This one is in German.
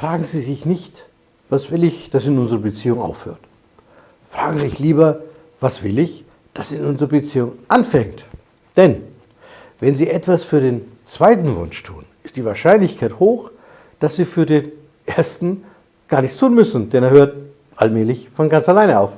fragen Sie sich nicht, was will ich, dass in unserer Beziehung aufhört. Fragen Sie sich lieber, was will ich, dass in unserer Beziehung anfängt. Denn wenn Sie etwas für den zweiten Wunsch tun, ist die Wahrscheinlichkeit hoch, dass Sie für den ersten gar nichts tun müssen, denn er hört allmählich von ganz alleine auf.